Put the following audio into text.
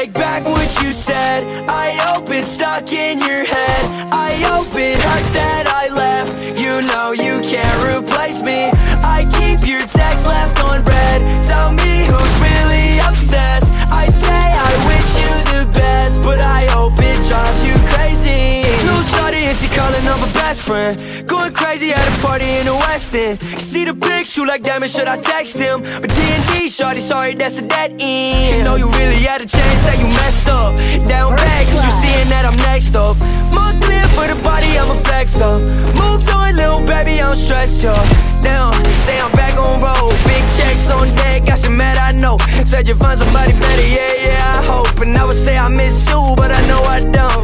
take back what you said. I hope it's stuck in your head. I hope it hurt that I left. You know you can't replace me. I keep your text left on red. Tell me who's really obsessed. I say I wish you the best But I hope it drives you crazy. New shorty is he calling up a best friend. Going crazy at a party in the West End you see the picture like damn it should I text him? But D&D shorty sorry that's a dead end. You know you had a chance, say you messed up. Down bad, cause you seeing that I'm next up. More clear for the body, I'ma flex up. Moved on, little baby, I'm stressed, Down, say I'm back on road. Big checks on deck, got you mad, I know. Said you find somebody better, yeah, yeah, I hope. And I would say I miss you, but I know I don't